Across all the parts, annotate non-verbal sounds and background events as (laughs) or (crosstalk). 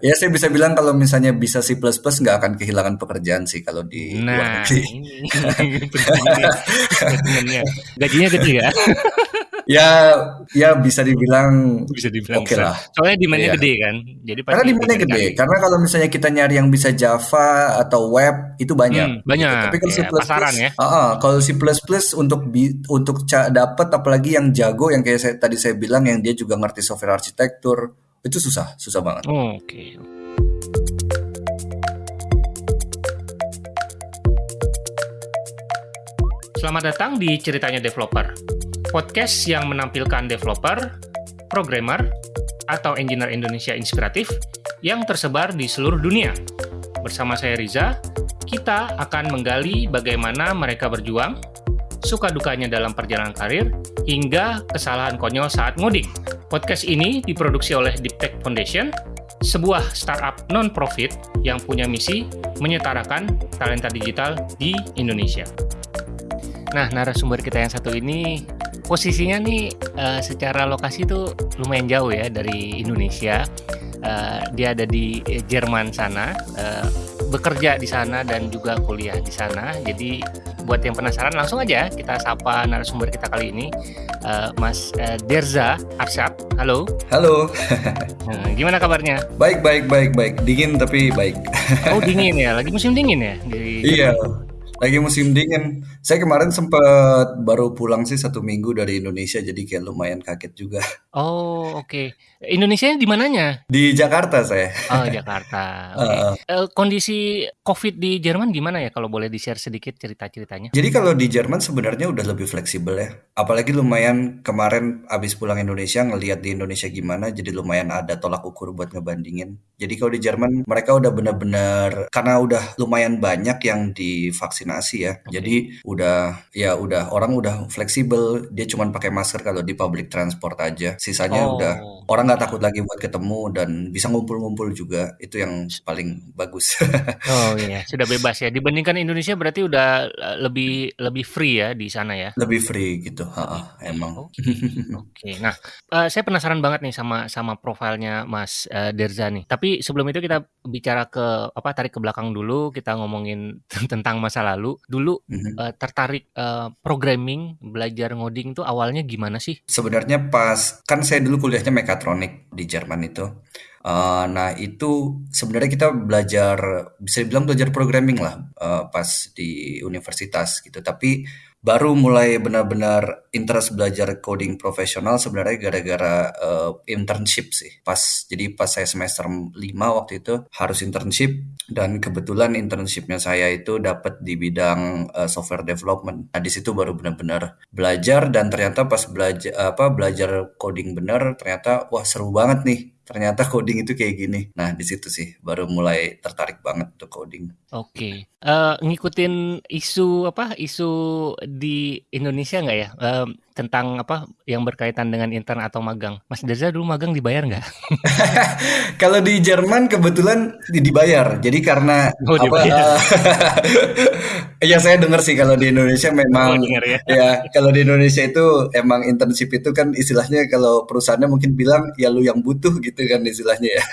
Ya saya bisa bilang kalau misalnya bisa C++ nggak akan kehilangan pekerjaan sih kalau di luar Nah, negeri. ini. (laughs) Gajinya gede ya? (laughs) Ya, ya bisa dibilang Bisa dibilang oke besar. lah. Soalnya demand-nya Iya. gede kan. Jadi Karena pasti demandnya gede. dicari-cari. Karena kalau misalnya kita nyari yang bisa Java atau web itu banyak. Hmm, banyak. Gitu. Tapi kalau Ya, C++, pasaran ya. Ah, ah, kalau C++ untuk bi- untuk ca- dapat apalagi yang jago yang kayak saya, tadi saya bilang yang dia juga ngerti software arsitektur itu susah, susah banget. Oh, Oke. Selamat datang di Ceritanya Developer, podcast yang menampilkan developer, programmer, atau engineer Indonesia inspiratif yang tersebar di seluruh dunia. Bersama saya Riza, kita akan menggali bagaimana mereka berjuang, suka dukanya dalam perjalanan karir, hingga kesalahan konyol saat ngoding. Podcast ini diproduksi oleh Deep Tech Foundation, sebuah startup non-profit yang punya misi menyetarakan talenta digital di Indonesia. Nah, narasumber kita yang satu ini posisinya nih eh, secara lokasi tuh lumayan jauh ya dari Indonesia. Eh, dia ada di Jerman sana, eh, bekerja di sana dan juga kuliah di sana. Jadi buat yang penasaran langsung aja kita sapa narasumber kita kali ini, eh, Mas eh, Derza Arsyad. Halo, Halo, Nah, (laughs) gimana kabarnya? baik baik baik baik, dingin tapi baik. Oh dingin ya, (laughs) lagi musim dingin ya di Iya, lagi musim dingin. Saya kemarin sempat baru pulang sih satu minggu dari Indonesia, jadi kayak lumayan kaget juga. Oh oke, Indonesia di mananya? Di Jakarta saya. Oh Jakarta. (laughs) Oke. Heeh. Eh, kondisi COVID di Jerman gimana ya kalau boleh di-share sedikit cerita-ceritanya? Jadi kalau di Jerman sebenarnya udah lebih fleksibel ya. Apalagi lumayan kemarin abis pulang Indonesia ngelihat di Indonesia gimana, jadi lumayan ada tolak ukur buat ngebandingin. Jadi kalau di Jerman mereka udah bener-bener karena udah lumayan banyak yang divaksinasi ya. Jadi udah ya udah orang udah fleksibel. Dia cuma pakai masker kalau di public transport aja. Sisanya udah Oh, orang nggak takut lagi buat ketemu dan bisa ngumpul-ngumpul juga. Itu yang paling bagus. (laughs) oh iya, sudah bebas ya. Dibandingkan Indonesia berarti udah eh, lebih lebih free ya di sana ya. Lebih free gitu. Ha, emang. Oke, oke. Nah, eh, saya penasaran banget nih sama sama profilnya Mas eh, Derza nih. Tapi sebelum itu kita bicara ke apa tarik ke belakang dulu. Kita ngomongin (laughs) tentang masa lalu. Dulu Mhm. eh, tertarik eh, programming, belajar ngoding tuh awalnya gimana sih? Sebenarnya pas kan saya dulu kuliahnya mekatronik di Jerman itu. Eh, nah itu sebenarnya kita belajar bisa dibilang belajar programming lah eh, pas di universitas gitu. Tapi baru mulai benar-benar interest belajar coding profesional sebenarnya gara-gara eh, internship sih. Pas jadi pas saya semester 5 waktu itu harus internship dan kebetulan internshipnya saya itu dapat di bidang eh, software development. Nah di situ baru benar-benar belajar dan ternyata pas belajar apa belajar coding bener ternyata wah seru banget nih. Ternyata coding itu kayak gini. Nah di situ sih baru mulai tertarik banget untuk coding. Oke, Eh, ngikutin isu apa isu di Indonesia nggak ya Eh, tentang apa yang berkaitan dengan intern atau magang? Mas Derza dulu magang dibayar nggak? (laughs) Kalau di Jerman kebetulan di- dibayar. Jadi karena Oh apa? dibayar. (laughs) ya saya dengar sih kalau di Indonesia Oh memang dengar ya. ya kalau di Indonesia itu emang internship itu kan istilahnya kalau perusahaannya mungkin bilang ya lu yang butuh gitu kan istilahnya ya.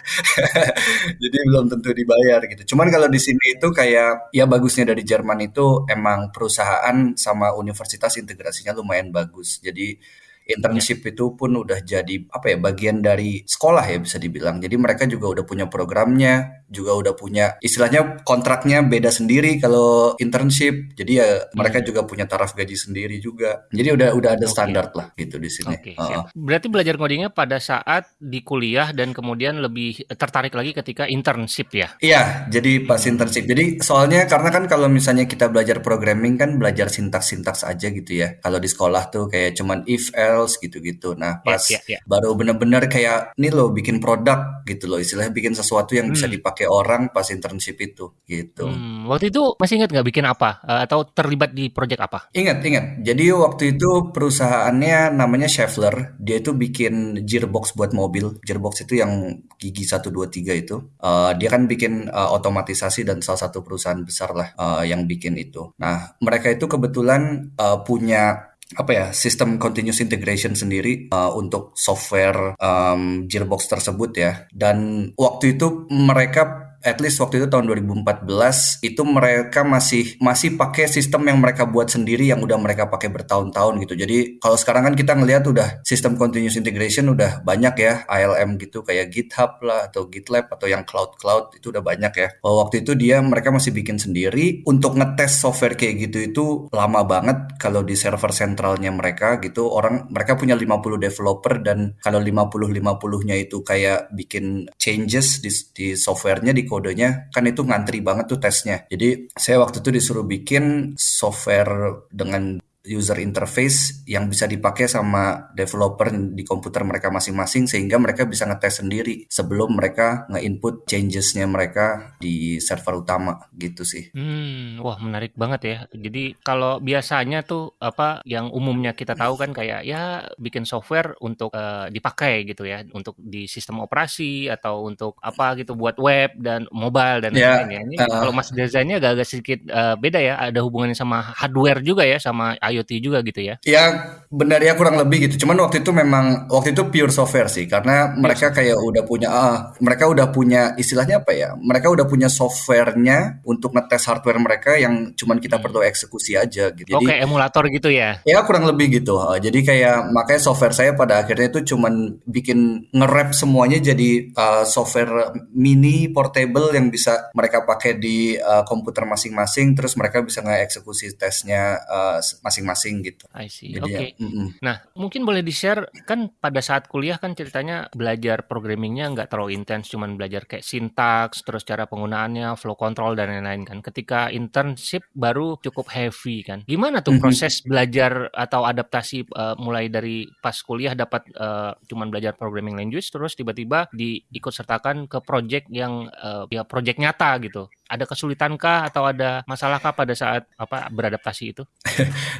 (laughs) Jadi belum tentu dibayar gitu. Cuman kalau di sini itu kayak ya bagusnya dari Jerman itu emang perusahaan sama universitas integrasinya lumayan bagus. Jadi. Internship itu pun udah jadi apa ya bagian dari sekolah ya bisa dibilang. Jadi mereka juga udah punya programnya, juga udah punya istilahnya kontraknya beda sendiri kalau internship. Jadi ya mereka Hmm. juga punya taraf gaji sendiri juga. Jadi udah udah ada standar lah gitu di sini. Oke, Heeh. siap. Berarti belajar codingnya pada saat di kuliah dan kemudian lebih tertarik lagi ketika internship ya? Iya, jadi pas internship. Jadi soalnya karena kan kalau misalnya kita belajar programming kan belajar sintaks-sintaks aja gitu ya. Kalau di sekolah tuh kayak cuman if else gitu-gitu. Nah, Ya, pas ya, ya. baru bener-bener kayak nih loh bikin produk gitu loh. Istilahnya bikin sesuatu yang bisa Hmm. dipakai orang pas internship itu gitu. Hmm, waktu itu masih ingat nggak bikin apa Eh, atau terlibat di project apa? Ingat, ingat. Jadi waktu itu perusahaannya namanya Schaeffler. Dia itu bikin gearbox buat mobil. Gearbox itu yang gigi 1, 2, 3 itu. Eh, dia kan bikin eh, otomatisasi dan salah satu perusahaan besar lah eh, yang bikin itu. Nah, mereka itu kebetulan eh, punya apa ya sistem continuous integration sendiri uh, untuk software um, Gearbox tersebut ya. Dan waktu itu mereka at least waktu itu tahun 2014 itu mereka masih masih pakai sistem yang mereka buat sendiri yang udah mereka pakai bertahun-tahun gitu. Jadi kalau sekarang kan kita ngelihat udah sistem continuous integration udah banyak ya ALM gitu kayak GitHub lah atau GitLab atau yang cloud cloud itu udah banyak ya. Kalau waktu itu dia mereka masih bikin sendiri untuk ngetes software kayak gitu itu lama banget kalau di server sentralnya mereka gitu orang mereka punya 50 developer dan kalau 50 50-nya itu kayak bikin changes di, di softwarenya di kodenya kan itu ngantri banget tuh tesnya. Jadi saya waktu itu disuruh bikin software dengan user interface yang bisa dipakai sama developer di komputer mereka masing-masing sehingga mereka bisa ngetes sendiri sebelum mereka nge-input changesnya mereka di server utama gitu sih. Hmm, wah menarik banget ya. Jadi kalau biasanya tuh apa yang umumnya kita tahu kan kayak ya bikin software untuk uh, dipakai gitu ya, untuk di sistem operasi atau untuk apa gitu buat web dan mobile dan ya, lain-lain ya. Ini uh, kalau Mas desainnya agak-agak sedikit uh, beda ya, ada hubungannya sama hardware juga ya sama IoT juga gitu ya? Ya benar ya kurang lebih gitu. Cuman waktu itu memang waktu itu pure software sih karena mereka kayak udah punya uh, mereka udah punya istilahnya apa ya? Mereka udah punya softwarenya untuk ngetes hardware mereka yang cuman kita perlu hmm. eksekusi aja gitu. Jadi Oke, emulator gitu ya. Ya kurang lebih gitu. Uh, jadi kayak makanya software saya pada akhirnya itu cuman bikin nge semuanya jadi uh, software mini portable yang bisa mereka pakai di uh, komputer masing-masing terus mereka bisa nge-eksekusi tesnya uh, masing-masing masing gitu. I see. Oke. Okay. Ya, mm -mm. Nah, mungkin boleh di-share kan pada saat kuliah kan ceritanya belajar programmingnya nggak terlalu intens, cuman belajar kayak sintaks, terus cara penggunaannya, flow control dan lain-lain kan. Ketika internship baru cukup heavy kan. Gimana tuh mm -hmm. proses belajar atau adaptasi uh, mulai dari pas kuliah dapat uh, cuman belajar programming language terus tiba-tiba diikut sertakan ke project yang uh, ya project nyata gitu ada kesulitankah atau ada masalahkah pada saat apa beradaptasi itu?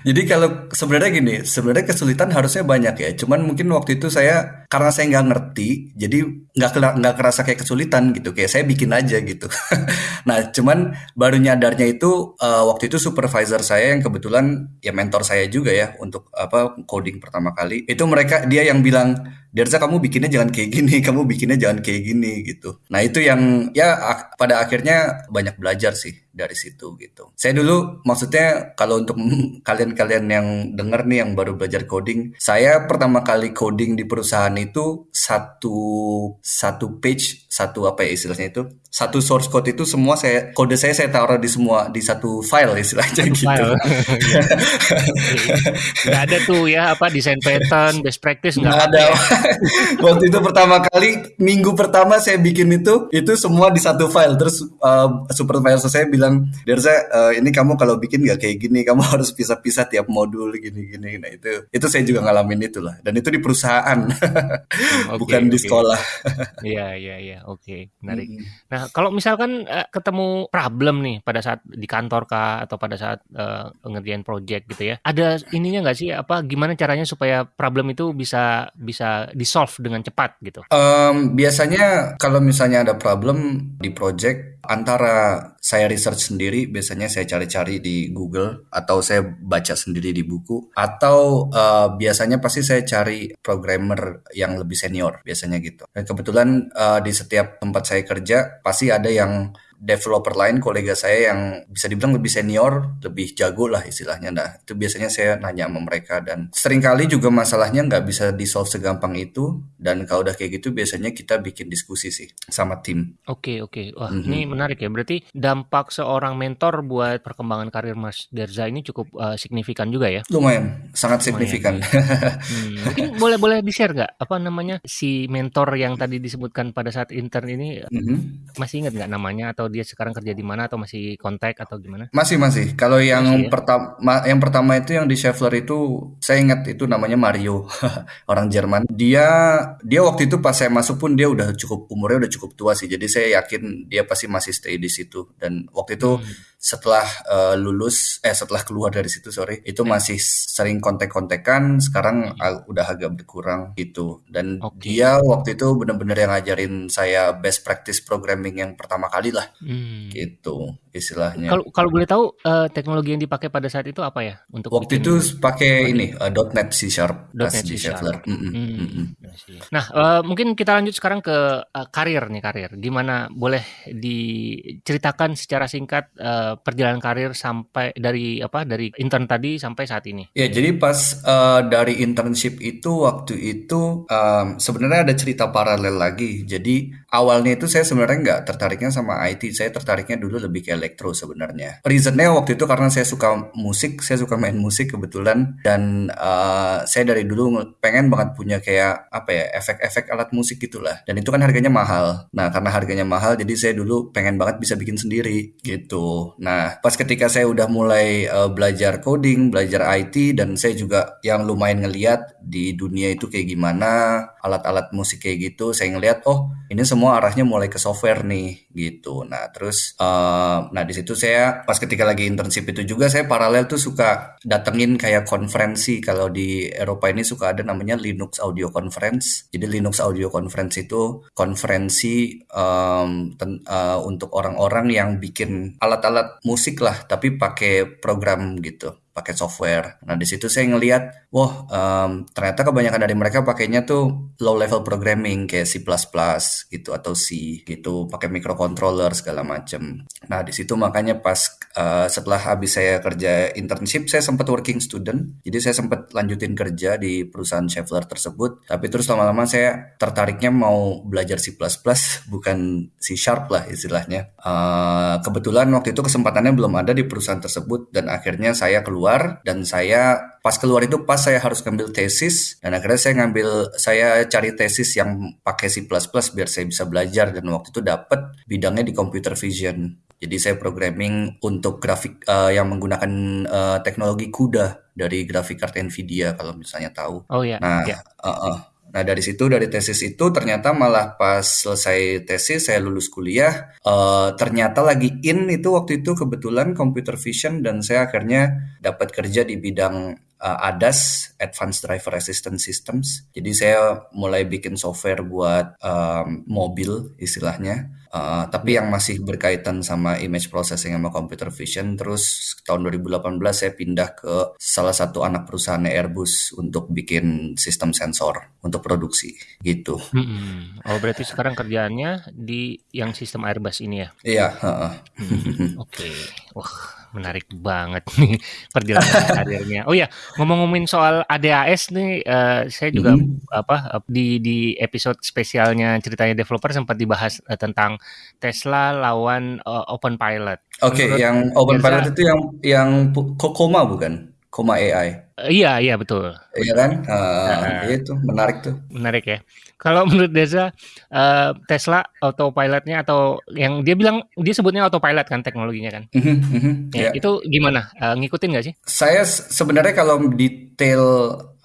Jadi (laughs) kalau sebenarnya gini, sebenarnya kesulitan harusnya banyak ya. Cuman mungkin waktu itu saya karena saya nggak ngerti, jadi nggak nggak kerasa kayak kesulitan gitu. Kayak saya bikin aja gitu. (laughs) nah, cuman baru nyadarnya itu uh, waktu itu supervisor saya yang kebetulan ya mentor saya juga ya untuk apa coding pertama kali. Itu mereka dia yang bilang Derza kamu bikinnya jangan kayak gini, (laughs) kamu bikinnya jangan kayak gini gitu. Nah itu yang ya pada akhirnya banyak belajar sih dari situ gitu. Saya dulu maksudnya kalau untuk (laughs) kalian-kalian yang denger nih yang baru belajar coding, saya pertama kali coding di perusahaan itu satu satu page, satu apa ya istilahnya itu, satu source code itu semua saya kode saya saya taruh di semua di satu file istilahnya satu gitu. File. (laughs) gak ada tuh ya apa desain pattern, best practice nggak ada. Ya. (laughs) Waktu itu pertama kali minggu pertama saya bikin itu itu semua di satu file terus uh, supervisor saya bilang Derza uh, ini kamu kalau bikin nggak kayak gini kamu (laughs) harus pisah-pisah tiap modul gini-gini nah itu itu saya juga ngalamin itu lah dan itu di perusahaan okay, bukan okay. di sekolah iya iya iya. Oke menarik. Hmm. nah kalau misalkan uh, ketemu problem nih pada saat di kantor kah atau pada saat uh, ngerjain project gitu ya ada ininya nggak sih? Apa gimana caranya supaya problem itu bisa bisa di solve dengan cepat gitu? Um, biasanya kalau misalnya ada problem di project antara saya research sendiri biasanya saya cari-cari di Google atau saya baca sendiri di buku atau uh, biasanya pasti saya cari programmer yang lebih senior biasanya gitu. Dan kebetulan uh, di setiap tempat saya kerja pasti ada yang developer lain kolega saya yang bisa dibilang lebih senior, lebih jago lah istilahnya. Nah, itu biasanya saya nanya sama mereka dan sering kali juga masalahnya nggak bisa di solve segampang itu dan kalau udah kayak gitu biasanya kita bikin diskusi sih sama tim. Oke, oke. Wah, mm -hmm. ini menarik ya. Berarti dampak seorang mentor buat perkembangan karir Mas Derza ini cukup uh, signifikan juga ya? Lumayan, sangat Lumayan, signifikan. Ya. hmm, mungkin (laughs) boleh boleh di-share nggak apa namanya si mentor yang tadi disebutkan pada saat intern ini mm -hmm. masih ingat nggak namanya atau atau dia sekarang kerja di mana atau masih kontak atau gimana? Masih masih. Kalau yang ya? pertama yang pertama itu yang di Schaeffler itu saya ingat itu namanya Mario, (laughs) orang Jerman. Dia dia waktu itu pas saya masuk pun dia udah cukup umurnya udah cukup tua sih. Jadi saya yakin dia pasti masih stay di situ dan waktu itu hmm setelah uh, lulus eh setelah keluar dari situ sorry itu yeah. masih sering kontek-kontekan sekarang uh, udah agak berkurang gitu dan okay. dia waktu itu benar-benar yang ngajarin saya best practice programming yang pertama kali lah hmm. gitu istilahnya. Kalau kalau boleh tahu uh, teknologi yang dipakai pada saat itu apa ya untuk waktu itu pakai ini uh, .NET C Sharp .NET C Sharp. Mm -mm, mm -mm. Nah uh, mungkin kita lanjut sekarang ke uh, karir nih karir. Gimana boleh diceritakan secara singkat uh, perjalanan karir sampai dari apa dari intern tadi sampai saat ini? Ya jadi pas uh, dari internship itu waktu itu um, sebenarnya ada cerita paralel lagi. Jadi awalnya itu saya sebenarnya nggak tertariknya sama IT. Saya tertariknya dulu lebih ke elektro sebenarnya. Reasonnya waktu itu karena saya suka musik, saya suka main musik kebetulan dan uh, saya dari dulu pengen banget punya kayak apa ya efek-efek alat musik gitulah. Dan itu kan harganya mahal. Nah karena harganya mahal jadi saya dulu pengen banget bisa bikin sendiri gitu. Nah pas ketika saya udah mulai uh, belajar coding, belajar IT dan saya juga yang lumayan ngeliat di dunia itu kayak gimana alat-alat musik kayak gitu, saya ngeliat oh ini semua arahnya mulai ke software nih gitu. Nah terus uh, Nah di situ saya pas ketika lagi internship itu juga saya paralel tuh suka datengin kayak konferensi kalau di Eropa ini suka ada namanya Linux Audio Conference. Jadi Linux Audio Conference itu konferensi um, uh, untuk orang-orang yang bikin alat-alat musik lah tapi pakai program gitu pakai software. Nah di situ saya ngelihat, wah um, ternyata kebanyakan dari mereka pakainya tuh low level programming kayak C++ gitu atau C gitu, pakai microcontroller segala macem. Nah di situ makanya pas uh, setelah habis saya kerja internship, saya sempat working student. Jadi saya sempat lanjutin kerja di perusahaan Schaeffler tersebut. Tapi terus lama-lama saya tertariknya mau belajar C++ (laughs) bukan C Sharp lah istilahnya. Uh, kebetulan waktu itu kesempatannya belum ada di perusahaan tersebut dan akhirnya saya keluar keluar dan saya pas keluar itu pas saya harus ngambil tesis dan akhirnya saya ngambil saya cari tesis yang pakai C++ biar saya bisa belajar dan waktu itu dapat bidangnya di computer vision. Jadi saya programming untuk grafik uh, yang menggunakan uh, teknologi CUDA dari grafik card Nvidia kalau misalnya tahu. Oh iya. Nah, yeah. uh, uh, Nah dari situ dari tesis itu ternyata malah pas selesai tesis saya lulus kuliah uh, ternyata lagi in itu waktu itu kebetulan computer vision dan saya akhirnya dapat kerja di bidang uh, ADAS Advanced Driver Assistance Systems. Jadi saya mulai bikin software buat um, mobil istilahnya Uh, tapi yang masih berkaitan sama image processing sama computer vision. Terus tahun 2018 saya pindah ke salah satu anak perusahaan Airbus untuk bikin sistem sensor untuk produksi gitu. Oh berarti sekarang kerjaannya di yang sistem Airbus ini ya? Iya. Uh, uh. Hmm. Oke. Okay. Wah menarik banget (laughs) nih perjalanan (laughs) karirnya. Oh ya, ngomong-ngomongin soal ADAS nih, uh, saya juga mm-hmm. apa di di episode spesialnya ceritanya developer sempat dibahas uh, tentang Tesla lawan uh, Open Pilot. Oke, okay, yang Open Pilot itu yang yang Kokoma bukan? Koma AI. Uh, iya, iya betul. Iya kan? Uh, uh, itu menarik tuh. Menarik ya. Kalau (laughs) menurut Deza, uh, Tesla autopilotnya atau yang dia bilang dia sebutnya autopilot kan teknologinya kan? Mm -hmm, ya, yeah. Itu gimana? Uh, ngikutin nggak sih? Saya sebenarnya kalau detail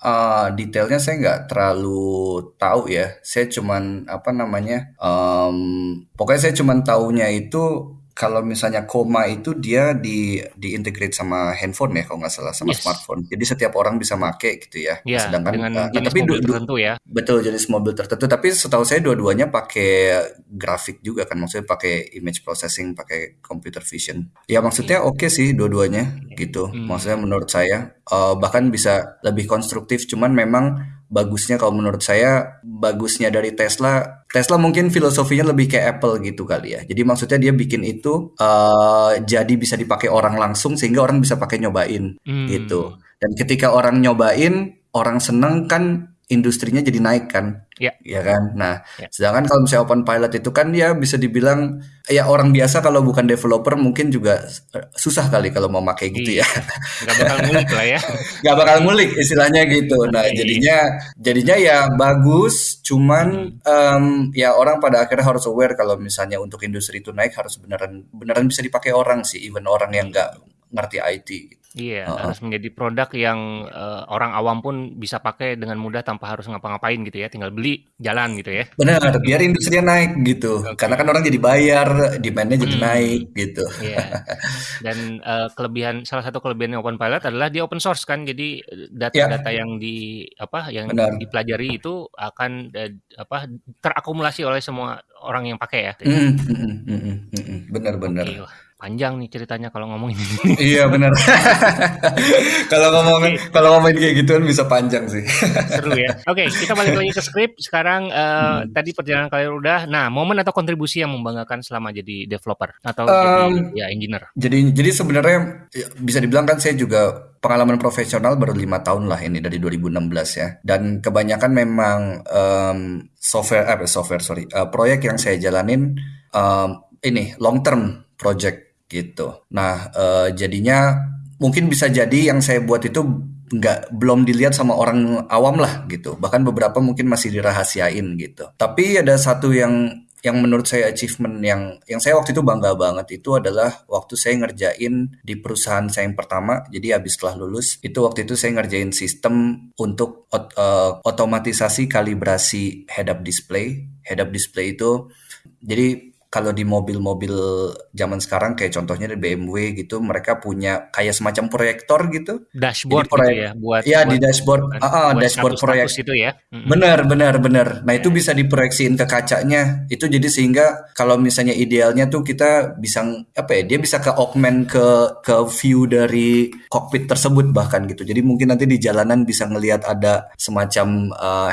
uh, detailnya saya nggak terlalu tahu ya. Saya cuman apa namanya? Um, pokoknya saya cuman taunya itu kalau misalnya koma itu dia di di integrate sama handphone ya kalau nggak salah sama yes. smartphone. Jadi setiap orang bisa make gitu ya. ya Sedangkan dengan uh, jenis tapi mobil tertentu ya. Betul jenis mobil tertentu. Tapi setahu saya dua-duanya pakai grafik juga kan, maksudnya pakai image processing, pakai computer vision. Ya maksudnya oke okay sih dua-duanya gitu. Hmm. Maksudnya menurut saya uh, bahkan bisa lebih konstruktif. Cuman memang bagusnya kalau menurut saya bagusnya dari Tesla Tesla mungkin filosofinya lebih kayak Apple gitu kali ya jadi maksudnya dia bikin itu uh, jadi bisa dipakai orang langsung sehingga orang bisa pakai nyobain hmm. gitu dan ketika orang nyobain orang seneng kan industrinya jadi naik kan Ya. ya kan. Nah, ya. sedangkan kalau misalnya open pilot itu kan ya bisa dibilang ya orang biasa kalau bukan developer mungkin juga susah kali kalau mau pakai gitu ya. Gak bakal ngulik lah ya. (laughs) Gak bakal ngulik istilahnya gitu. Nah, iya. jadinya jadinya ya bagus, cuman um, ya orang pada akhirnya harus aware kalau misalnya untuk industri itu naik harus beneran beneran bisa dipakai orang sih, even orang yang nggak ngerti IT. Iya, Heeh. harus menjadi produk yang uh, orang awam pun bisa pakai dengan mudah tanpa harus ngapa-ngapain gitu ya, tinggal beli, jalan gitu ya. Benar, biar industrinya naik gitu. Oke. Karena kan orang jadi bayar, demand-nya jadi Hmm. naik gitu. Iya. Dan uh, kelebihan salah satu kelebihan Open Pilot adalah dia open source kan. Jadi uh, data-data yang di apa yang Benar. dipelajari itu akan uh, apa terakumulasi oleh semua orang yang pakai ya. Mm, mm, mm, mm, mm, panjang nih ceritanya kalau ngomongin ini. Iya benar. (laughs) kalau ngomongin kalau ngomongin kayak gituan bisa panjang sih. (laughs) Seru ya. Oke, kita balik lagi ke skrip. Sekarang uh, Hmm. tadi perjalanan kalian udah. Nah, momen atau kontribusi yang membanggakan selama jadi developer atau Um, jadi ya engineer. Jadi jadi sebenarnya ya, bisa dibilang kan saya juga pengalaman profesional baru lima tahun lah ini dari 2016 ya. Dan kebanyakan memang em, software eh software sorry eh, proyek yang saya jalanin em, ini long term project gitu. Nah eh, jadinya mungkin bisa jadi yang saya buat itu nggak belum dilihat sama orang awam lah gitu. Bahkan beberapa mungkin masih dirahasiain gitu. Tapi ada satu yang yang menurut saya achievement yang yang saya waktu itu bangga banget itu adalah waktu saya ngerjain di perusahaan saya yang pertama. Jadi habis setelah lulus itu waktu itu saya ngerjain sistem untuk ot- eh, otomatisasi kalibrasi head up display. Head up display itu jadi kalau di mobil-mobil zaman sekarang kayak contohnya di BMW gitu mereka punya kayak semacam proyektor gitu. Dashboard Jadi gitu ya buat Iya di buat- dashboard, buat- ah, ah, buat dashboard status-status proyek. itu ya. Mm-mm. Benar, benar, benar. Nah, itu Ya. bisa diproyeksiin ke kacanya. Itu jadi sehingga kalau misalnya idealnya tuh kita bisa apa ya? Dia bisa ke augment ke ke view dari cockpit tersebut bahkan gitu. Jadi mungkin nanti di jalanan bisa ngelihat ada semacam uh,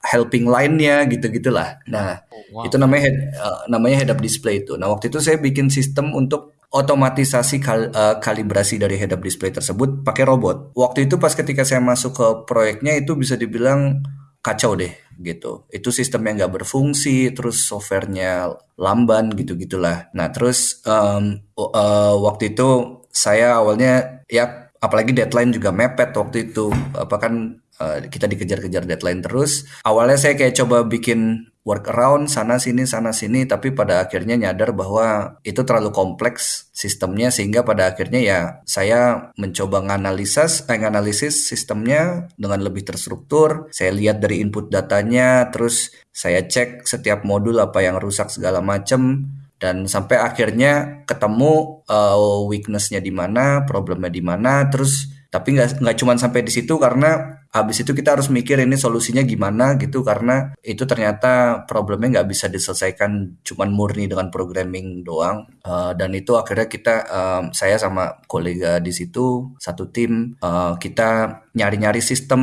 helping line-nya gitu-gitulah. Nah, Wow. itu namanya head, uh, namanya head up display itu. Nah, waktu itu saya bikin sistem untuk otomatisasi kal- uh, kalibrasi dari head up display tersebut pakai robot. Waktu itu pas ketika saya masuk ke proyeknya itu bisa dibilang kacau deh gitu. Itu sistem yang nggak berfungsi, terus softwarenya lamban gitu-gitulah. Nah, terus um, uh, waktu itu saya awalnya ya apalagi deadline juga mepet waktu itu. Apa kan uh, kita dikejar-kejar deadline terus. Awalnya saya kayak coba bikin workaround sana sini sana sini tapi pada akhirnya nyadar bahwa itu terlalu kompleks sistemnya sehingga pada akhirnya ya saya mencoba nganalisis eh, sistemnya dengan lebih terstruktur saya lihat dari input datanya terus saya cek setiap modul apa yang rusak segala macam dan sampai akhirnya ketemu uh, weaknessnya di mana problemnya di mana terus tapi nggak nggak cuma sampai di situ karena habis itu kita harus mikir ini solusinya gimana gitu karena itu ternyata problemnya nggak bisa diselesaikan cuman murni dengan programming doang. Uh, dan itu akhirnya kita um, saya sama kolega di situ satu tim uh, kita nyari-nyari sistem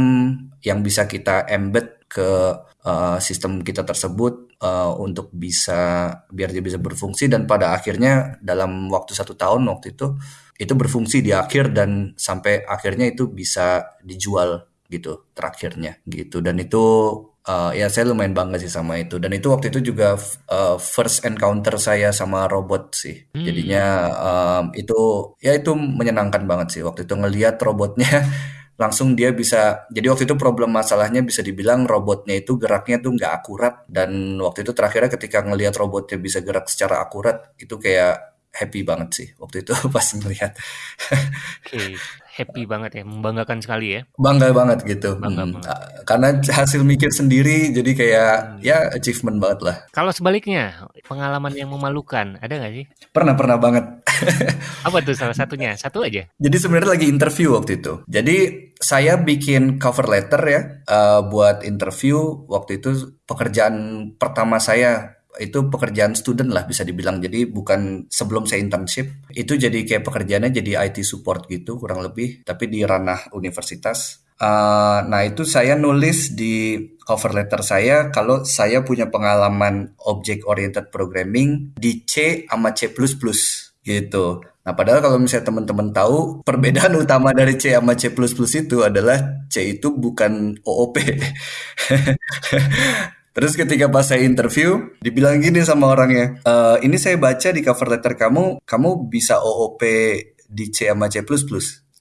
yang bisa kita embed ke uh, sistem kita tersebut uh, untuk bisa biar dia bisa berfungsi. Dan pada akhirnya dalam waktu satu tahun waktu itu itu berfungsi di akhir dan sampai akhirnya itu bisa dijual gitu terakhirnya gitu. Dan itu uh, ya saya lumayan bangga sih sama itu. Dan itu waktu itu juga uh, first encounter saya sama robot sih. Hmm. jadinya um, itu ya itu menyenangkan banget sih. Waktu itu ngelihat robotnya (laughs) langsung dia bisa jadi waktu itu problem masalahnya bisa dibilang robotnya itu geraknya tuh nggak akurat. Dan waktu itu terakhirnya ketika ngelihat robotnya bisa gerak secara akurat itu kayak happy banget sih waktu itu (laughs) pas ngelihat Oke, happy banget ya, membanggakan sekali ya. bangga banget gitu Bangga Hmm. banget. Ah, karena hasil mikir sendiri jadi kayak Hmm. ya achievement banget lah Kalau sebaliknya, pengalaman yang memalukan, ada nggak sih? pernah pernah banget (laughs) Apa tuh salah satunya? Satu aja. Jadi sebenarnya lagi interview waktu itu. Jadi saya bikin cover letter ya eh, buat interview waktu itu pekerjaan pertama saya itu pekerjaan student lah bisa dibilang. Jadi bukan sebelum saya internship itu jadi kayak pekerjaannya jadi IT support gitu kurang lebih tapi di ranah universitas. Eh, nah itu saya nulis di cover letter saya kalau saya punya pengalaman object oriented programming di C sama C++ gitu. Nah, padahal kalau misalnya teman-teman tahu, (laughs) perbedaan utama dari C sama C++ itu adalah C itu bukan OOP. (laughs) Terus ketika pas saya interview, dibilang gini sama orangnya, "Eh, ini saya baca di cover letter kamu, kamu bisa OOP di C sama C++.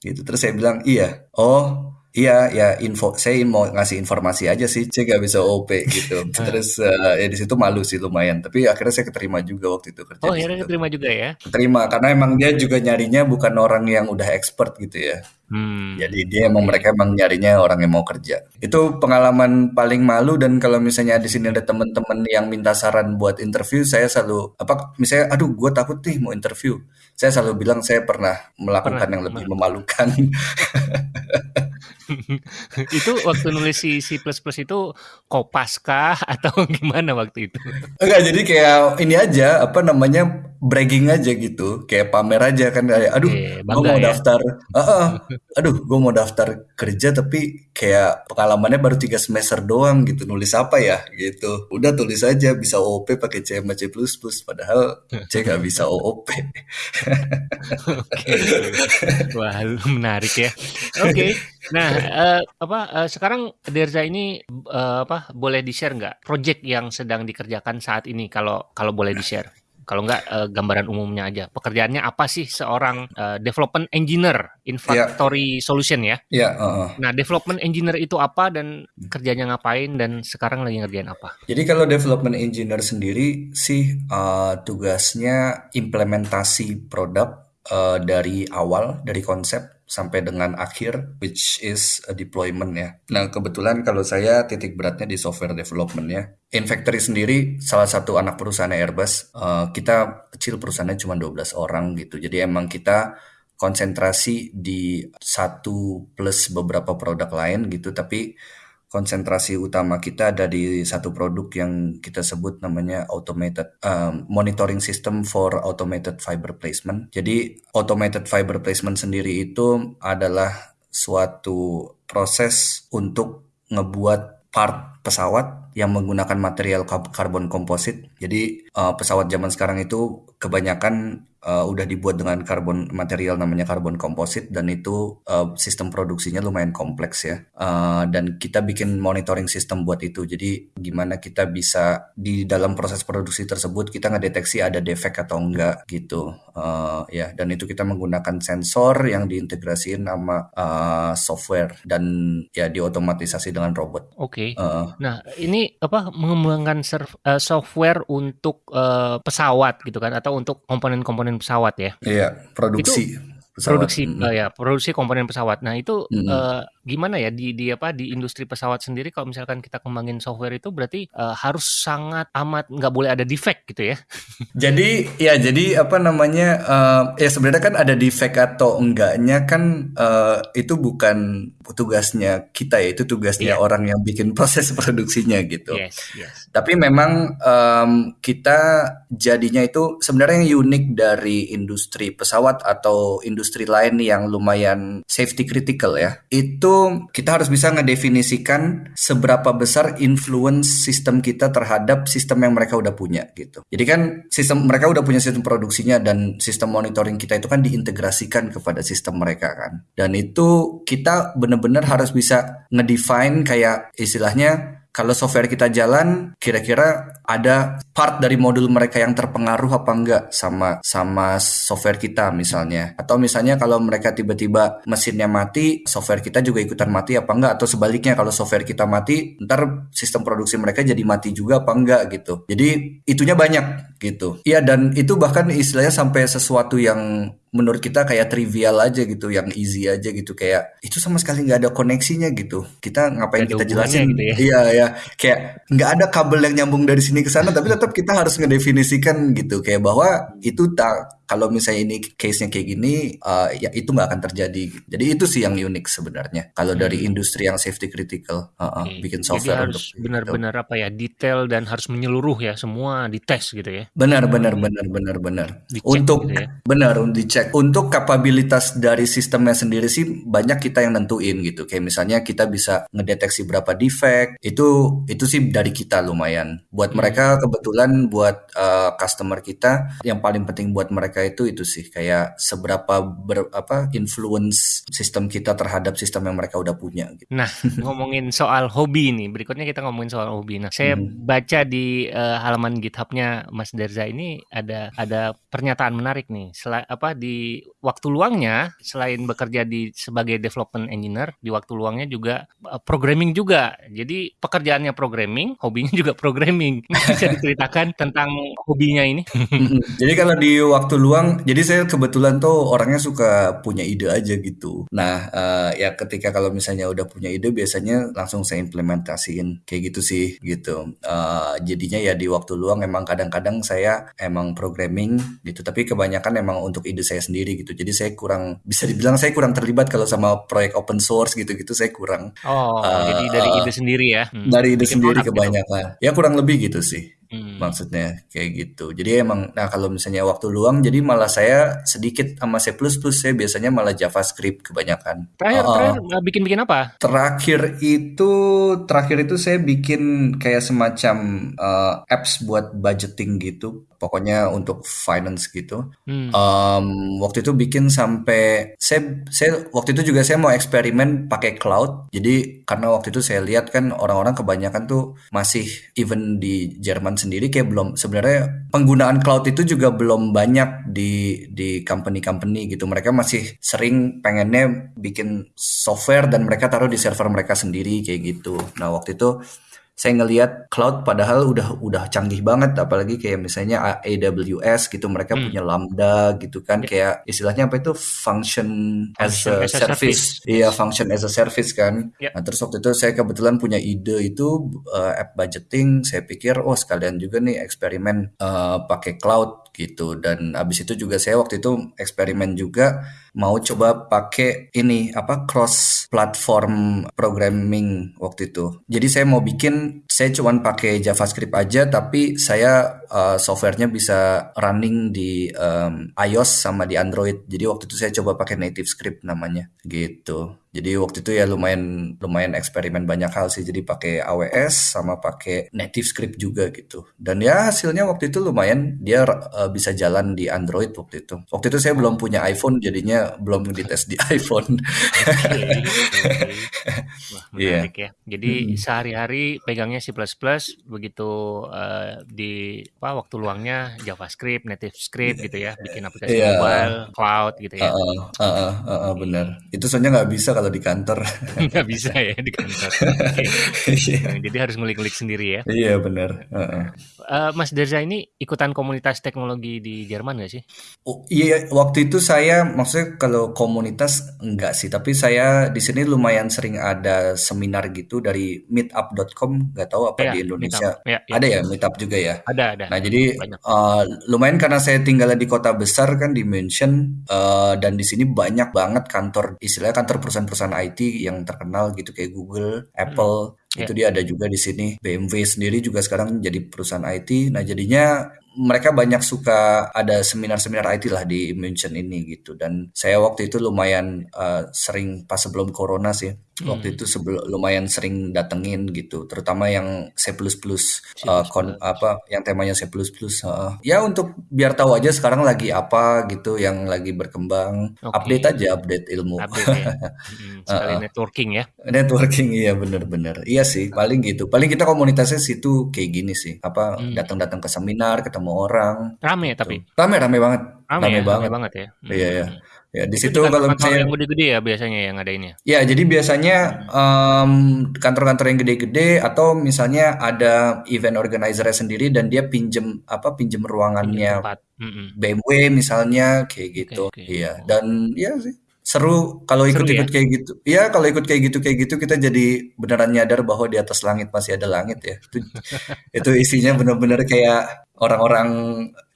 Gitu. Terus saya bilang, iya. Oh, Iya, ya info saya mau ngasih informasi aja sih, C nggak bisa OP gitu. (laughs) Terus uh, ya di situ malu sih lumayan, tapi akhirnya saya keterima juga waktu itu kerja Oh, di akhirnya situ. keterima juga ya? Keterima karena emang dia juga nyarinya bukan orang yang udah expert gitu ya. Hmm. Jadi dia emang Oke. mereka emang nyarinya orang yang mau kerja. Itu pengalaman paling malu dan kalau misalnya di sini ada teman-teman yang minta saran buat interview, saya selalu apa misalnya aduh gue takut nih mau interview. Saya selalu bilang saya pernah melakukan Pernah. yang lebih memalukan. (laughs) (laughs) itu waktu nulis si C++ itu kopas kah (laughs) atau gimana waktu itu? Enggak, jadi kayak ini aja, apa namanya, bragging aja gitu. Kayak pamer aja kan kayak, aduh, Oke, gue mau ya. daftar, Heeh. aduh, gue mau daftar kerja tapi kayak pengalamannya baru tiga semester doang gitu. Nulis apa ya gitu. Udah tulis aja bisa OOP pakai C sama C++, padahal C nggak bisa OOP. (laughs) Oke. Wah, menarik ya. Oke. Nah, eh, apa eh, sekarang Derza ini eh, apa boleh di-share nggak project yang sedang dikerjakan saat ini kalau kalau boleh di-share? Kalau nggak eh, gambaran umumnya aja. Pekerjaannya apa sih seorang eh, development engineer in Iya, factory solution ya? iya, heeh. Nah, development engineer itu apa dan kerjanya ngapain dan sekarang lagi ngerjain apa? Jadi kalau development engineer sendiri sih uh, tugasnya implementasi produk uh, dari awal, dari konsep sampai dengan akhir, which is a deployment ya. Nah kebetulan kalau saya titik beratnya di software development ya. In Factory sendiri salah satu anak perusahaan Airbus, uh, kita kecil perusahaannya cuma 12 orang gitu. Jadi emang kita konsentrasi di satu plus beberapa produk lain gitu, tapi konsentrasi utama kita ada di satu produk yang kita sebut namanya automated um, monitoring system for automated fiber placement. Jadi automated fiber placement sendiri itu adalah suatu proses untuk ngebuat part pesawat yang menggunakan material karbon komposit. Jadi uh, pesawat zaman sekarang itu kebanyakan uh, udah dibuat dengan karbon material namanya karbon komposit dan itu uh, sistem produksinya lumayan kompleks ya. Uh, dan kita bikin monitoring sistem buat itu. Jadi gimana kita bisa di dalam proses produksi tersebut kita ngedeteksi ada defect atau enggak gitu. Uh, ya dan itu kita menggunakan sensor yang diintegrasiin sama uh, software dan ya diotomatisasi dengan robot. Oke. Uh, Nah, ini apa mengembangkan serv- eh, software untuk eh, pesawat gitu kan atau untuk komponen-komponen pesawat ya. Iya, produksi pesawat. Produksi Mm. eh, ya, produksi komponen pesawat. Nah, itu Mm-mm. eh, gimana ya di di apa di industri pesawat sendiri kalau misalkan kita kembangin software itu berarti eh, harus sangat amat nggak boleh ada defect gitu ya. (laughs) Jadi ya jadi apa namanya eh, ya sebenarnya kan ada defect atau enggaknya kan eh, itu bukan tugasnya kita ya itu tugasnya Iya. orang yang bikin proses (laughs) produksinya gitu. Yes, yes. Tapi memang em, kita jadinya itu sebenarnya yang unik dari industri pesawat atau industri lain yang lumayan safety critical ya. Itu kita harus bisa ngedefinisikan seberapa besar influence sistem kita terhadap sistem yang mereka udah punya gitu. Jadi kan sistem mereka udah punya sistem produksinya dan sistem monitoring kita itu kan diintegrasikan kepada sistem mereka kan. Dan itu kita bener-bener harus bisa ngedefine kayak istilahnya kalau software kita jalan, kira-kira ada part dari modul mereka yang terpengaruh apa enggak sama sama software kita misalnya. Atau misalnya kalau mereka tiba-tiba mesinnya mati, software kita juga ikutan mati apa enggak atau sebaliknya kalau software kita mati, ntar sistem produksi mereka jadi mati juga apa enggak gitu. Jadi itunya banyak gitu. Iya dan itu bahkan istilahnya sampai sesuatu yang menurut kita kayak trivial aja gitu, yang easy aja gitu kayak itu sama sekali nggak ada koneksinya gitu. Kita ngapain ada kita jelasin? gitu ya. Iya ya, kayak nggak ada kabel yang nyambung dari sini ke sana, tapi tetap kita harus ngedefinisikan gitu kayak bahwa itu tak kalau misalnya ini case-nya kayak gini, uh, ya itu nggak akan terjadi. Jadi itu sih yang unik sebenarnya. Kalau dari Hmm. industri yang safety critical, uh, uh, bikin Jadi software untuk harus benar-benar apa ya detail dan harus menyeluruh ya semua dites gitu ya. Benar, benar, benar, benar, benar. Dicek Untuk gitu ya. benar, untuk dicek. Untuk kapabilitas dari sistemnya sendiri sih banyak kita yang nentuin gitu. Kayak misalnya kita bisa ngedeteksi berapa defect. Itu itu sih dari kita lumayan. Buat Hmm. Mereka kebetulan buat uh, customer kita yang paling penting buat mereka itu itu sih kayak seberapa ber, apa influence sistem kita terhadap sistem yang mereka udah punya gitu. Nah, (laughs) ngomongin soal hobi nih, berikutnya kita ngomongin soal hobi. Nah, saya Mhm. baca di eh, halaman GitHub-nya Mas Derza ini ada ada pernyataan menarik nih. Sela- apa di di waktu luangnya selain bekerja di sebagai development engineer, di waktu luangnya juga uh, programming juga. Jadi pekerjaannya programming, hobinya (laughs) juga programming. (laughs) Bisa diceritakan tentang hobinya ini? jadi kalau di waktu luang, jadi saya kebetulan tuh orangnya suka punya ide aja gitu. Nah, uh, ya ketika kalau misalnya udah punya ide, biasanya langsung saya implementasiin kayak gitu sih, gitu. Uh, jadinya ya di waktu luang emang kadang-kadang saya emang programming gitu, tapi kebanyakan emang untuk ide saya sendiri gitu. Jadi saya kurang bisa dibilang saya kurang terlibat kalau sama proyek open source gitu-gitu saya kurang. Oh, uh, jadi dari ide sendiri ya? Hmm. Dari ide Bikin sendiri gitu. kebanyakan. Gitu. Ya kurang lebih gitu sih. Hmm. Maksudnya kayak gitu. Jadi emang nah kalau misalnya waktu luang jadi malah saya sedikit sama C++ saya biasanya malah JavaScript kebanyakan. Terakhir uh, terakhir bikin-bikin apa? Terakhir itu terakhir itu saya bikin kayak semacam uh, apps buat budgeting gitu pokoknya untuk finance gitu. Hmm. Um, waktu itu bikin sampai saya saya waktu itu juga saya mau eksperimen pakai cloud. Jadi karena waktu itu saya lihat kan orang-orang kebanyakan tuh masih even di Jerman sendiri kayak belum sebenarnya penggunaan cloud itu juga belum banyak di di company-company gitu. Mereka masih sering pengennya bikin software dan mereka taruh di server mereka sendiri kayak gitu. Nah, waktu itu saya ngelihat cloud padahal udah udah canggih banget apalagi kayak misalnya AWS gitu mereka hmm. punya Lambda gitu kan yeah. kayak istilahnya apa itu? Function, function as, a, as a service. iya function as a service kan. Yeah. nah terus waktu itu saya kebetulan punya ide itu uh, app budgeting. Saya pikir oh sekalian juga nih eksperimen uh, pakai cloud gitu. Dan abis itu juga saya waktu itu eksperimen juga mau coba pakai ini apa cross platform programming waktu itu. Jadi saya mau bikin saya cuma pakai JavaScript aja tapi saya uh, softwarenya bisa running di um, iOS sama di Android. Jadi waktu itu saya coba pakai native script namanya gitu jadi waktu itu ya lumayan lumayan eksperimen banyak hal sih. Jadi pakai AWS sama pakai native script juga gitu. Dan ya hasilnya waktu itu lumayan dia uh, bisa jalan di Android waktu itu. Waktu itu saya belum punya iPhone jadinya belum dites di (laughs) iPhone. Okay, Wah, (laughs) iya. menarik yeah. ya. Jadi hmm. sehari-hari pegangnya C++ begitu uh, di apa waktu luangnya JavaScript, native script gitu ya, bikin aplikasi yeah. mobile, cloud gitu ya. Uh, uh, uh, uh, uh, benar. Itu soalnya nggak bisa kalau kalau di kantor. (laughs) Nggak bisa ya di kantor. Okay. Nah, jadi harus ngulik-ngulik sendiri ya. Iya benar. Uh -uh. Uh, Mas Derza ini ikutan komunitas teknologi di Jerman nggak sih? Oh, iya, waktu itu saya maksudnya kalau komunitas enggak sih, tapi saya di sini lumayan sering ada seminar gitu dari meetup.com, nggak tahu apa ya, di Indonesia. Ya, ya. Ada ya meetup juga ya? Ada, ada. Nah, jadi uh, lumayan karena saya tinggal di kota besar kan di München uh, dan di sini banyak banget kantor istilahnya kantor perusahaan perusahaan IT yang terkenal gitu kayak Google, Apple, hmm. itu yeah. dia ada juga di sini. BMW sendiri juga sekarang jadi perusahaan IT. Nah, jadinya mereka banyak suka ada seminar-seminar IT lah di München ini gitu. Dan saya waktu itu lumayan uh, sering pas sebelum corona sih hmm. waktu itu sebelum lumayan sering datengin gitu. Terutama yang C++ uh, kon, apa yang temanya C++ uh, ya untuk biar tahu aja sekarang lagi apa gitu yang lagi berkembang. Okay. update aja update ilmu. Update ya. (laughs) hmm, sekali uh, networking ya. Networking iya bener-bener iya sih paling gitu. Paling kita komunitasnya situ kayak gini sih. Apa hmm. datang-datang ke seminar ketemu ketemu orang. Rame gitu. tapi. Rame rame banget. Rame, rame ya, banget. Rame banget ya. Hmm. Iya ya. Ya di situ kalau misalnya yang gede-gede ya biasanya yang ada ini. Ya jadi biasanya um, kantor-kantor yang gede-gede atau misalnya ada event organizer sendiri dan dia pinjem apa pinjem ruangannya pinjem BMW misalnya kayak gitu. Okay, okay. Iya dan ya sih seru kalau ikut-ikut ya? kayak gitu. Iya, kalau ikut kayak gitu kayak gitu kita jadi beneran nyadar bahwa di atas langit masih ada langit ya. Itu (laughs) itu isinya bener-bener kayak orang-orang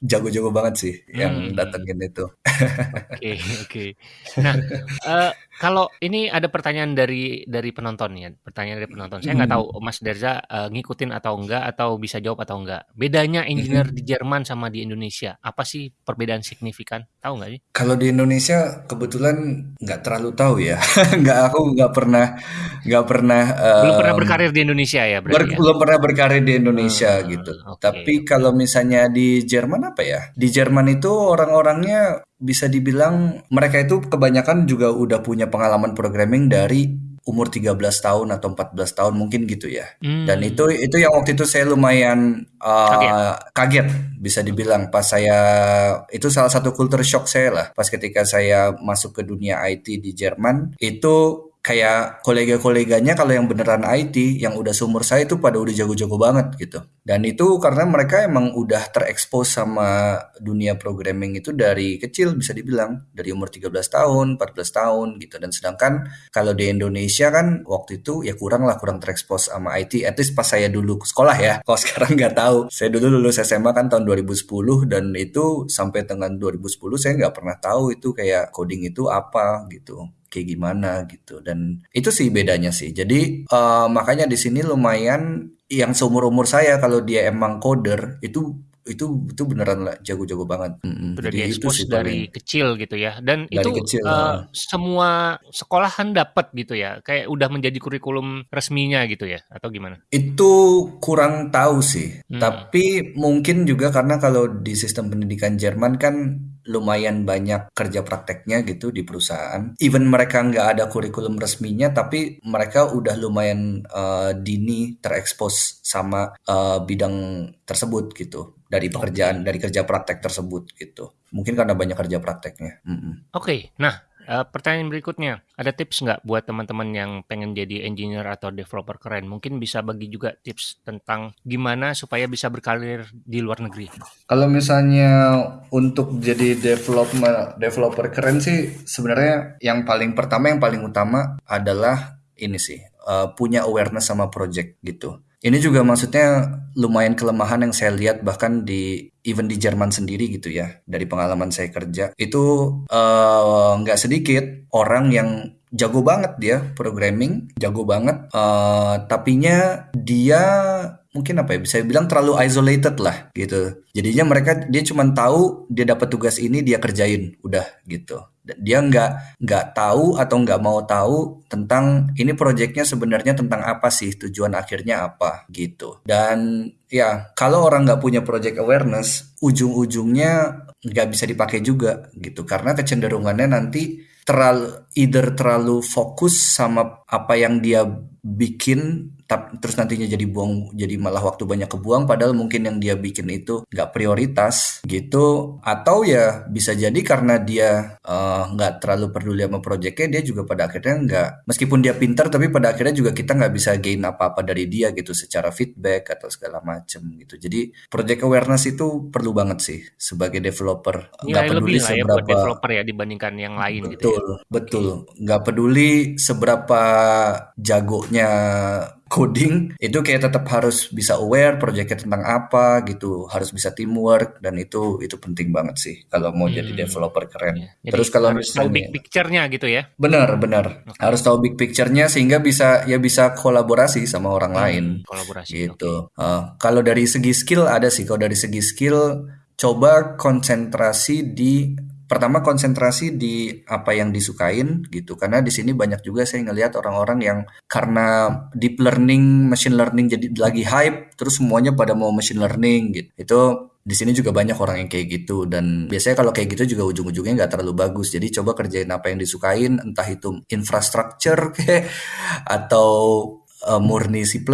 jago-jago banget sih yang hmm. datengin itu. Oke, oke. Nah, uh, kalau ini ada pertanyaan dari dari penonton ya, pertanyaan dari penonton. Saya nggak hmm. tahu Mas Derza uh, ngikutin atau enggak atau bisa jawab atau enggak. Bedanya engineer hmm. di Jerman sama di Indonesia, apa sih perbedaan signifikan? Tahu nggak sih? Kalau di Indonesia kebetulan nggak terlalu tahu ya. (laughs) nggak aku nggak pernah nggak pernah um, belum pernah berkarir di Indonesia ya berarti ber, ya? belum pernah berkarir di Indonesia hmm, gitu. Okay. Tapi kalau misalnya di Jerman apa ya? Di Jerman itu orang-orangnya bisa dibilang mereka itu kebanyakan juga udah punya pengalaman programming dari umur 13 tahun atau 14 tahun mungkin gitu ya. Hmm. Dan itu itu yang waktu itu saya lumayan uh, Kaget. kaget bisa dibilang pas saya itu salah satu culture shock saya lah pas ketika saya masuk ke dunia IT di Jerman itu kayak kolega-koleganya kalau yang beneran IT yang udah seumur saya itu pada udah jago-jago banget gitu. Dan itu karena mereka emang udah terekspos sama dunia programming itu dari kecil bisa dibilang dari umur 13 tahun, 14 tahun gitu. Dan sedangkan kalau di Indonesia kan waktu itu ya kurang lah kurang terekspos sama IT. At least pas saya dulu sekolah ya. Kalau (laughs) sekarang nggak tahu. Saya dulu lulus SMA kan tahun 2010 dan itu sampai dengan 2010 saya nggak pernah tahu itu kayak coding itu apa gitu kayak gimana gitu dan itu sih bedanya sih jadi uh, makanya di sini lumayan yang seumur umur saya kalau dia emang coder itu itu itu beneran lah jago-jago banget. Jadi itu diekspos sih dari paling kecil gitu ya. Dan dari itu kecil. ah. semua sekolahan dapat gitu ya. Kayak udah menjadi kurikulum resminya gitu ya atau gimana? Itu kurang tahu sih. Hmm. Tapi mungkin juga karena kalau di sistem pendidikan Jerman kan lumayan banyak kerja prakteknya gitu di perusahaan. Even mereka nggak ada kurikulum resminya, tapi mereka udah lumayan eh, dini terekspos sama eh, bidang tersebut gitu dari pekerjaan dari kerja praktek tersebut gitu. Mungkin karena banyak kerja prakteknya. Mm-mm. Oke, nah eh, pertanyaan berikutnya, ada tips nggak buat teman-teman yang pengen jadi engineer atau developer keren? Mungkin bisa bagi juga tips tentang gimana supaya bisa berkarir di luar negeri. Kalau misalnya untuk jadi developer developer keren sih sebenarnya yang paling pertama yang paling utama adalah ini sih eh, punya awareness sama project gitu. Ini juga maksudnya lumayan kelemahan yang saya lihat bahkan di even di Jerman sendiri gitu ya dari pengalaman saya kerja. Itu eh, nggak sedikit orang yang jago banget dia programming jago banget eh tapinya dia mungkin apa ya bisa bilang terlalu isolated lah gitu. Jadinya mereka dia cuma tahu dia dapat tugas ini dia kerjain udah gitu dia nggak nggak tahu atau nggak mau tahu tentang ini proyeknya sebenarnya tentang apa sih tujuan akhirnya apa gitu. Dan ya kalau orang nggak punya project awareness ujung-ujungnya nggak bisa dipakai juga gitu. Karena kecenderungannya nanti terlalu either terlalu fokus sama apa yang dia bikin tap- terus nantinya jadi buang jadi malah waktu banyak kebuang padahal mungkin yang dia bikin itu nggak prioritas gitu atau ya bisa jadi karena dia eh, nggak terlalu peduli sama proyeknya dia juga pada akhirnya nggak meskipun dia pintar tapi pada akhirnya juga kita nggak bisa gain apa-apa dari dia gitu secara feedback atau segala macem gitu jadi project awareness itu perlu banget sih sebagai developer nggak peduli lebih ya buat seberapa developer ya dibandingkan yang lain gitu ya. Betul, betul. Nggak peduli seberapa jagonya coding, itu kayak tetap harus bisa aware proyeknya tentang apa gitu, harus bisa teamwork dan itu itu penting banget sih kalau mau jadi Hmm, developer keren. iya. Jadi Terus kalau harus tahu big misalnya picture-nya gitu ya. benar benar Oke. harus tahu big picture-nya sehingga bisa ya bisa kolaborasi sama orang lain Hmm, kolaborasi. Oke. gitu. Eh, kalau dari segi skill ada sih. Kalau dari segi skill, coba konsentrasi di pertama konsentrasi di apa yang disukain gitu. Karena di sini banyak juga saya ngelihat orang-orang yang karena deep learning, machine learning jadi lagi hype, terus semuanya pada mau machine learning gitu. Itu di sini juga banyak orang yang kayak gitu dan biasanya kalau kayak gitu juga ujung-ujungnya nggak terlalu bagus jadi coba kerjain apa yang disukain entah itu infrastructure (laughs) kayak atau eh, murni C++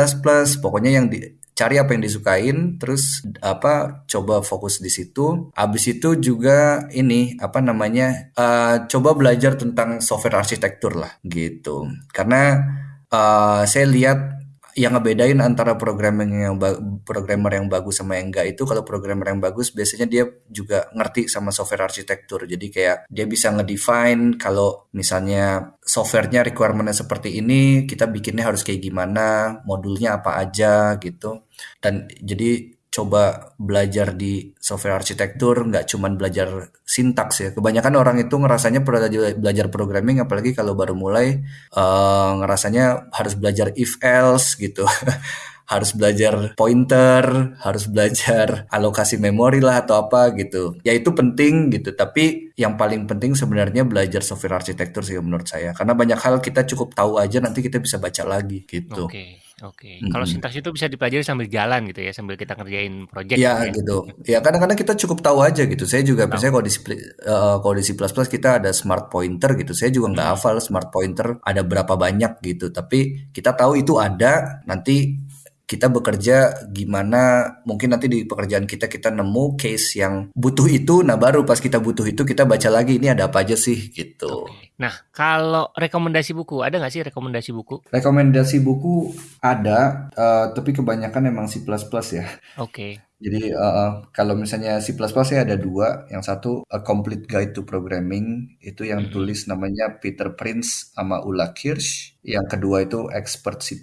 pokoknya yang di, cari apa yang disukain terus apa coba fokus di situ. Abis itu juga ini apa namanya eh, coba belajar tentang software arsitektur lah gitu. Karena eh, saya lihat yang ngebedain antara programming yang programmer yang bagus sama yang enggak itu kalau programmer yang bagus biasanya dia juga ngerti sama software arsitektur. Jadi kayak dia bisa ngedefine kalau misalnya softwarenya requirementnya seperti ini kita bikinnya harus kayak gimana modulnya apa aja gitu. Dan jadi coba belajar di software arsitektur nggak cuman belajar sintaks ya. Kebanyakan orang itu ngerasanya belajar belajar programming apalagi kalau baru mulai eh, ngerasanya harus belajar if else gitu (laughs) harus belajar pointer, harus belajar (laughs) alokasi memori lah atau apa gitu. Ya itu penting gitu, tapi yang paling penting sebenarnya belajar software arsitektur sih menurut saya. Karena banyak hal kita cukup tahu aja nanti kita bisa baca lagi gitu. Oke. Oke, kalau sintaks itu bisa dipelajari sambil jalan gitu ya, sambil kita ngerjain project Ya gitu ya. gitu. Ya kadang-kadang kita cukup tahu aja gitu. Saya juga misalnya kalau di C++, eh, kalau di C++ kita ada smart pointer gitu. Saya juga nggak Hmm. hafal smart pointer ada berapa banyak gitu. Tapi kita tahu itu ada. Nanti kita bekerja gimana mungkin nanti di pekerjaan kita kita nemu case yang butuh itu nah baru pas kita butuh itu kita baca lagi ini ada apa aja sih gitu Oke. Nah, kalau rekomendasi buku, ada nggak sih rekomendasi buku? rekomendasi buku ada eh, tapi kebanyakan emang C++ ya Oke. Jadi eh, kalau misalnya C++ ya ada dua. Yang satu A Complete Guide to Programming itu yang Mhm. tulis namanya Peter Prince sama Ula Kirsch. Yang kedua itu Expert C++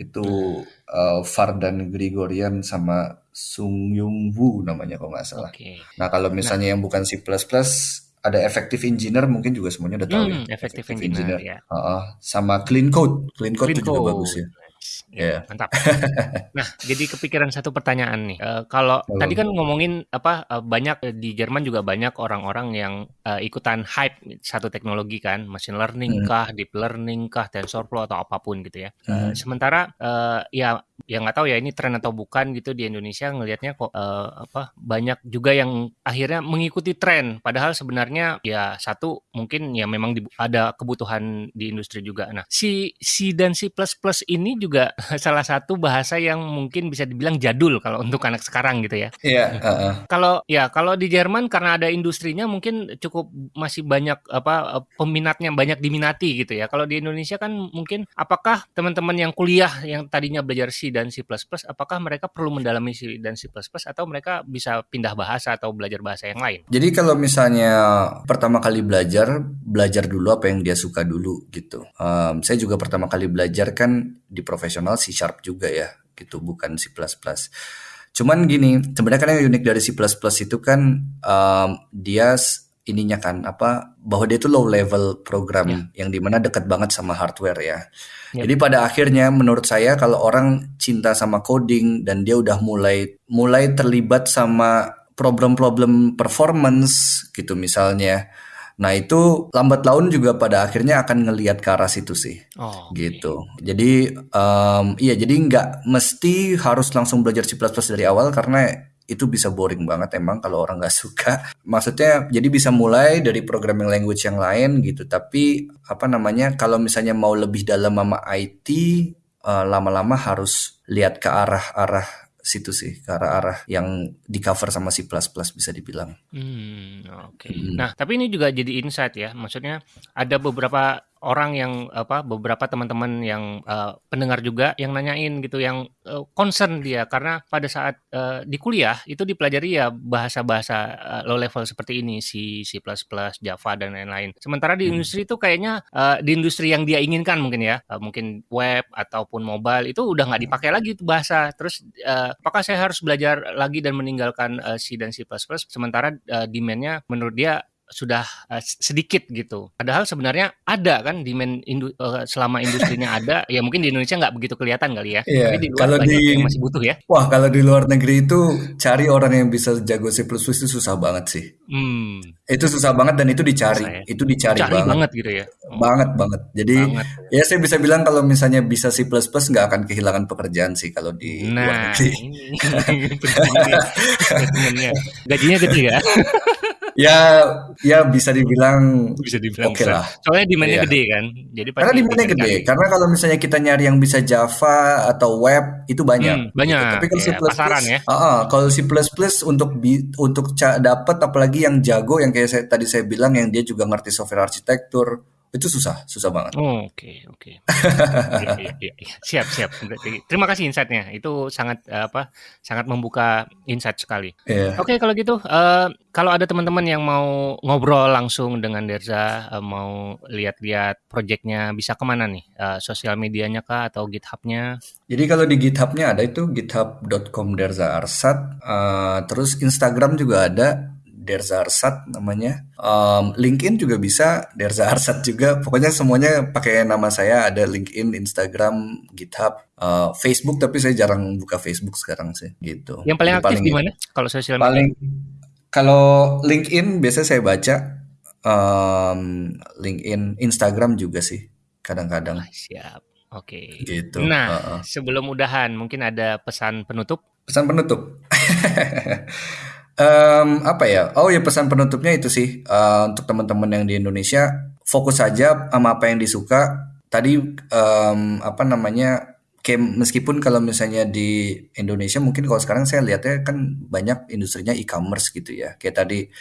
itu eh, Vardan Grigorian sama Sung Yung Woo namanya kalau nggak salah. Oke. Nah kalau misalnya yang bukan C++ ada Effective Engineer mungkin juga semuanya udah tahu ya. Hmm, Effective Engineer, ya. Heeh. sama Clean Code. Clean Code Clean itu juga Code. bagus ya. Ya, Iya. mantap. (laughs) Nah, jadi kepikiran satu pertanyaan nih. Eh, kalau Halo. tadi kan ngomongin apa eh, banyak eh, di Jerman juga banyak orang-orang yang eh, ikutan hype satu teknologi kan, machine learning Hmm. kah, deep learning kah, TensorFlow atau apa pun gitu ya. Eh, Hmm. sementara eh, ya ya nggak tahu ya ini tren atau bukan gitu di Indonesia ngelihatnya kok eh, apa banyak juga yang akhirnya mengikuti tren padahal sebenarnya ya satu mungkin ya memang di- ada kebutuhan di industri juga. Nah, si C dan C++ ini juga (laughs) salah satu bahasa yang mungkin bisa dibilang jadul kalau untuk anak sekarang gitu ya. Iya, heeh. Kalau ya kalau di Jerman karena ada industrinya mungkin cukup masih banyak apa peminatnya banyak diminati gitu ya. Kalau di Indonesia kan mungkin apakah teman-teman yang kuliah yang tadinya belajar C dan C++ apakah mereka perlu mendalami C dan C++ atau mereka bisa pindah bahasa atau belajar bahasa yang lain? Jadi kalau misalnya pertama kali belajar, belajar dulu apa yang dia suka dulu gitu. Em, saya juga pertama kali belajar kan di profesional C Sharp juga ya, gitu bukan C++. Cuman gini, sebenarnya kan yang unik dari C++ itu kan em, dia ininya kan apa bahwa dia itu low level program yang di mana dekat banget sama hardware ya. Ya. Jadi pada akhirnya menurut saya kalau orang cinta sama coding dan dia udah mulai mulai terlibat sama problem-problem performance gitu misalnya. Nah itu lambat laun juga pada akhirnya akan ngelihat ke arah situ sih Oh, gitu. Jadi em, iya jadi nggak mesti harus langsung belajar C++ dari awal karena itu bisa boring banget emang kalau orang nggak suka. (laughs) Maksudnya jadi bisa mulai dari programming language yang lain gitu. Tapi apa namanya kalau misalnya mau lebih dalam sama IT eh, lama-lama harus lihat ke arah-arah situ sih, ke arah-arah yang di cover sama C++ bisa dibilang. Hmm, oke. Hmm. Nah, tapi ini juga jadi insight ya. Maksudnya ada beberapa orang yang apa beberapa teman-teman yang eh, pendengar juga yang nanyain gitu yang eh, concern dia karena pada saat eh, di kuliah itu dipelajari ya bahasa-bahasa eh, low level seperti ini C, C++, Java dan lain-lain. Sementara di Hmm. industri itu kayaknya eh, di industri yang dia inginkan mungkin ya, eh, mungkin web ataupun mobile itu udah nggak dipakai lagi itu bahasa. Terus eh, apakah saya harus belajar lagi dan meninggalkan eh, C dan C++ sementara eh, demand-nya menurut dia sudah eh, sedikit gitu. Padahal sebenarnya ada kan demand indu- eh, selama industrinya ada, ya mungkin di Indonesia nggak begitu kelihatan kali ya. Iya, Tapi di luar kalau di- yang masih butuh ya. Wah kalau di luar negeri itu cari orang yang bisa jago C++ itu susah banget sih. Hmm, Itu susah banget dan itu dicari. Susah ya. Itu dicari cari banget. banget gitu ya. Oh, Banget banget. Jadi banget. ya saya bisa bilang kalau misalnya bisa C++ nggak akan kehilangan pekerjaan sih kalau di luar Nah, negeri. ini. (laughs) Gajinya gede ya? (laughs) Ya ya bisa dibilang Bisa dibilang Oke besar. lah. Soalnya demand-nya Iya. gede kan. Jadi pasti karena demandnya gede. dicari. Karena kalau misalnya kita nyari yang bisa Java atau web itu banyak. Hmm, banyak. gitu. Tapi kalau Iya, C++, pasaran ya. Ah, ah, kalau C++ untuk bi- untuk dapat apalagi yang jago yang kayak saya, tadi saya bilang yang dia juga ngerti software arsitektur itu susah, susah banget. Oh, Oke, oke. Iya, iya, iya, iya. Siap, siap. Terima kasih insight-nya. Itu sangat eh, apa? Sangat membuka insight sekali. Iya. Oke, kalau gitu, eh, kalau ada teman-teman yang mau ngobrol langsung dengan Derza, eh, mau lihat-lihat proyeknya, bisa ke mana nih? Eh, sosial medianya kah atau GitHub-nya? Jadi kalau di GitHub-nya ada itu github.com Derza Arsat, Eh, terus Instagram juga ada Derza Arsat namanya. Um, LinkedIn juga bisa Derza Arsat juga. Pokoknya semuanya pakai nama saya. Ada LinkedIn, Instagram, GitHub, uh, Facebook. Tapi saya jarang buka Facebook sekarang sih. Gitu. Yang paling aktif di mana? Kalau sosial media? Paling kalau LinkedIn biasa saya baca. Um, LinkedIn, Instagram juga sih. Kadang-kadang. siap. Oke. Okay. Gitu. Nah, uh -uh. sebelum udahan, mungkin ada pesan penutup? Pesan penutup. (laughs) um, apa ya? Oh ya pesan penutupnya itu sih uh, untuk teman-teman yang di Indonesia fokus saja sama apa yang disuka. Tadi um, apa namanya? Kayak meskipun kalau misalnya di Indonesia mungkin kalau sekarang saya lihatnya kan banyak industrinya e-commerce gitu ya. Kayak tadi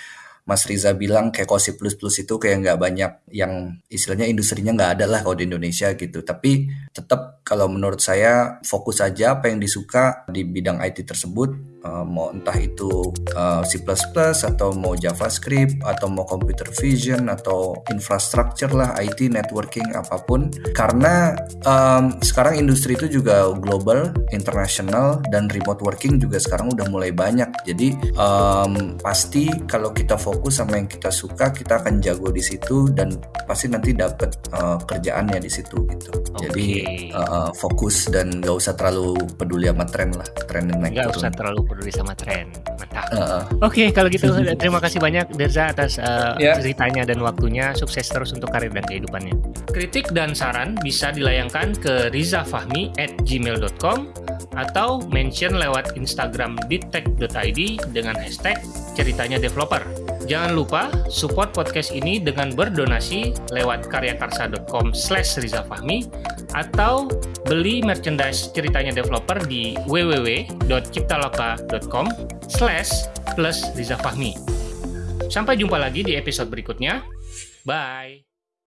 Mas Riza bilang kayak kalau C++ itu kayak nggak banyak yang istilahnya industrinya nggak ada lah kalau di Indonesia gitu. Tapi tetap kalau menurut saya fokus aja apa yang disuka di bidang IT tersebut uh, mau entah itu uh, C++ atau mau JavaScript atau mau computer vision atau infrastructure lah IT networking apa pun. Karena um, sekarang industri itu juga global internasional dan remote working juga sekarang udah mulai banyak. Jadi um, pasti kalau kita fokus sama yang kita suka kita akan jago di situ dan pasti nanti dapat uh, kerjaannya di situ gitu. Okay. jadi uh, fokus dan gak usah terlalu peduli sama tren lah tren yang naik gak usah terlalu peduli sama tren. Mantap. Uh, Oke, okay, kalau gitu terima kasih banyak Derza atas uh, eh, yeah. ceritanya dan waktunya. Sukses terus untuk karir dan kehidupannya. Kritik dan saran bisa dilayangkan ke rizafahmi at gmail.com atau mention lewat Instagram dittech.id dengan hashtag ceritanya developer. Jangan lupa support podcast ini dengan berdonasi lewat karyakarsa.com slash rizafahmi atau beli merchandise ceritanya developer di www.ciptaloka.com slash plus rizafahmi. Sampai jumpa lagi di episode berikutnya. Bye!